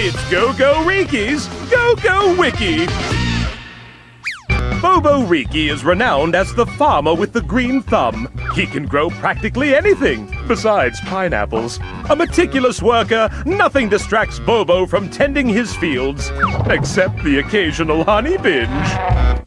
It's GoGoRiki's Go Go Wiki! Bobo Riki is renowned as the farmer with the green thumb. He can grow practically anything, besides pineapples. A meticulous worker, nothing distracts Bobo from tending his fields, except the occasional honey binge.